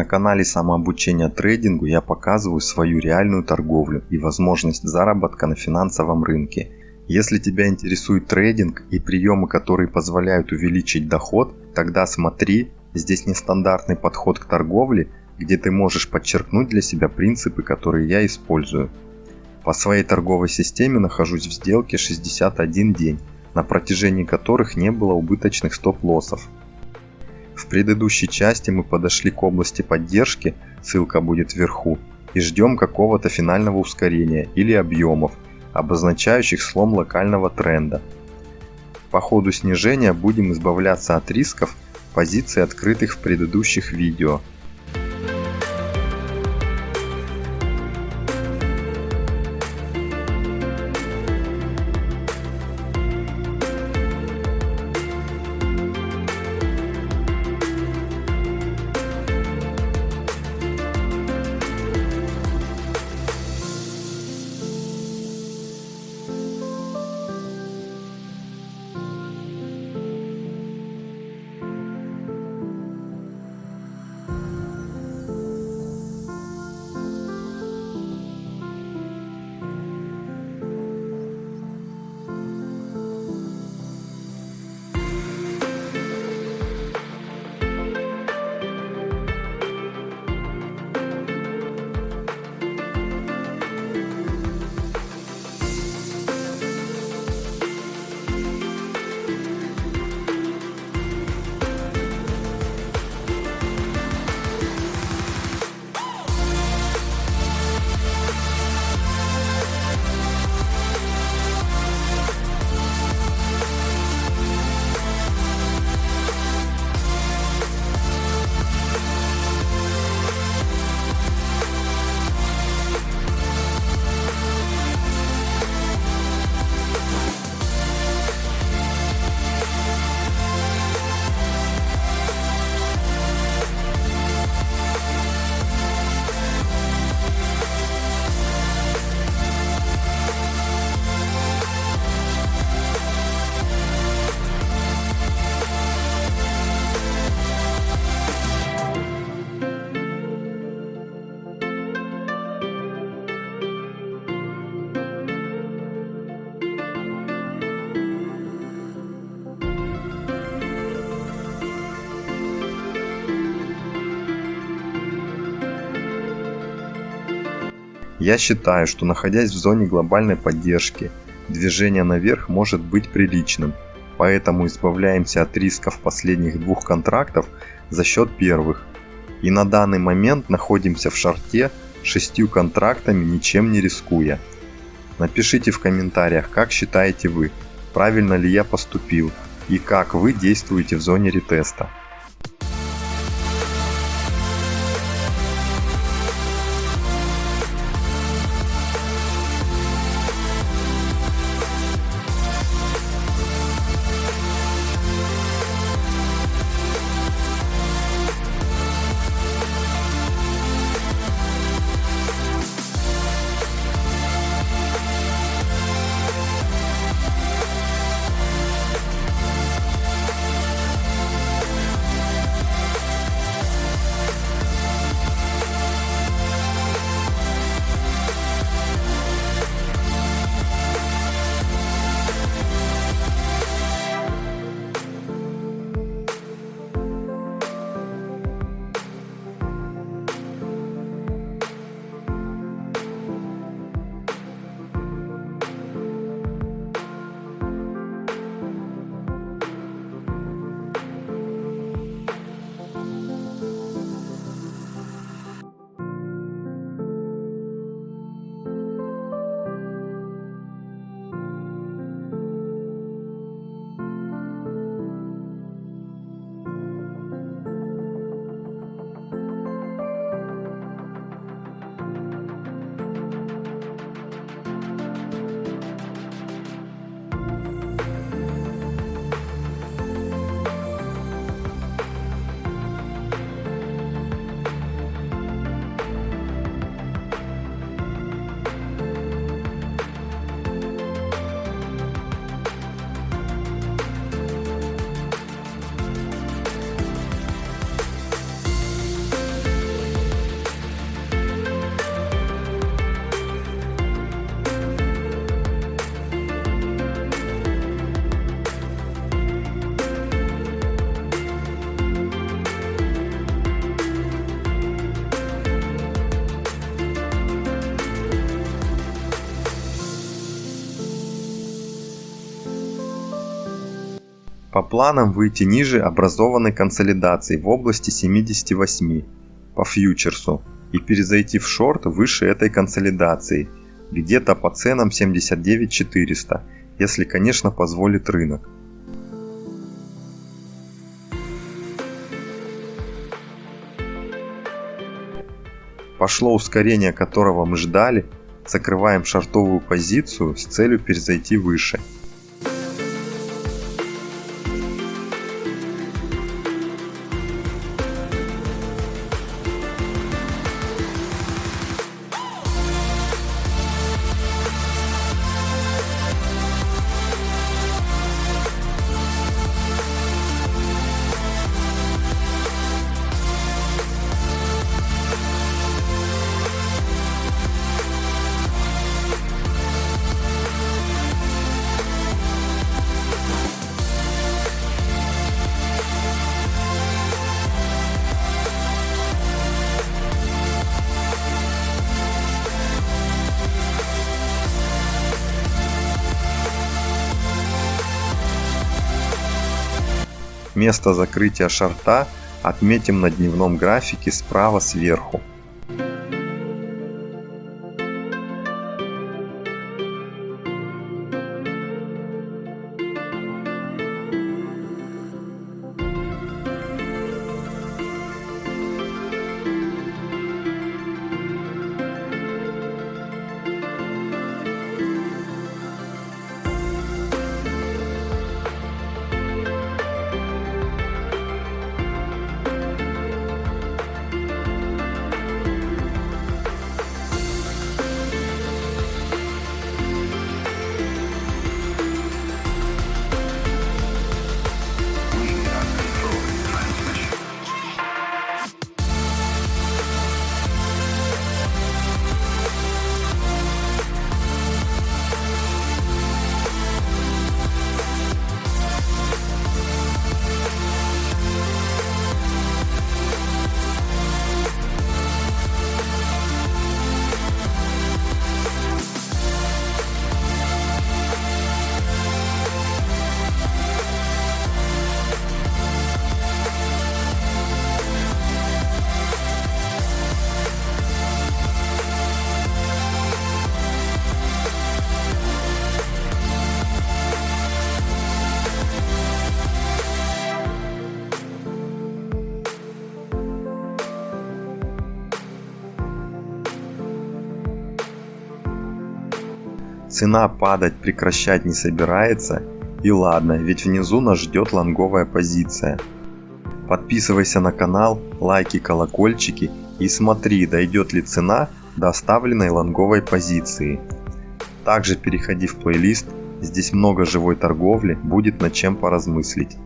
На канале самообучения трейдингу я показываю свою реальную торговлю и возможность заработка на финансовом рынке. Если тебя интересует трейдинг и приемы, которые позволяют увеличить доход, тогда смотри, здесь нестандартный подход к торговле, где ты можешь подчеркнуть для себя принципы, которые я использую. По своей торговой системе нахожусь в сделке 61 день, на протяжении которых не было убыточных стоп-лоссов. В предыдущей части мы подошли к области поддержки, ссылка будет вверху, и ждем какого-то финального ускорения или объемов, обозначающих слом локального тренда. По ходу снижения будем избавляться от рисков позиций, открытых в предыдущих видео, Я считаю, что находясь в зоне глобальной поддержки, движение наверх может быть приличным, поэтому избавляемся от рисков последних двух контрактов за счет первых. И на данный момент находимся в шарте шестью контрактами, ничем не рискуя. Напишите в комментариях, как считаете вы, правильно ли я поступил и как вы действуете в зоне ретеста. По планам выйти ниже образованной консолидации в области 78 по фьючерсу и перезайти в шорт выше этой консолидации, где-то по ценам 79 400, если конечно позволит рынок. Пошло ускорение, которого мы ждали, закрываем шартовую позицию с целью перезайти выше. Место закрытия шарта отметим на дневном графике справа сверху. Цена падать прекращать не собирается. И ладно, ведь внизу нас ждет лонговая позиция. Подписывайся на канал, лайки, колокольчики и смотри, дойдет ли цена до оставленной лонговой позиции. Также переходи в плейлист, здесь много живой торговли, будет над чем поразмыслить.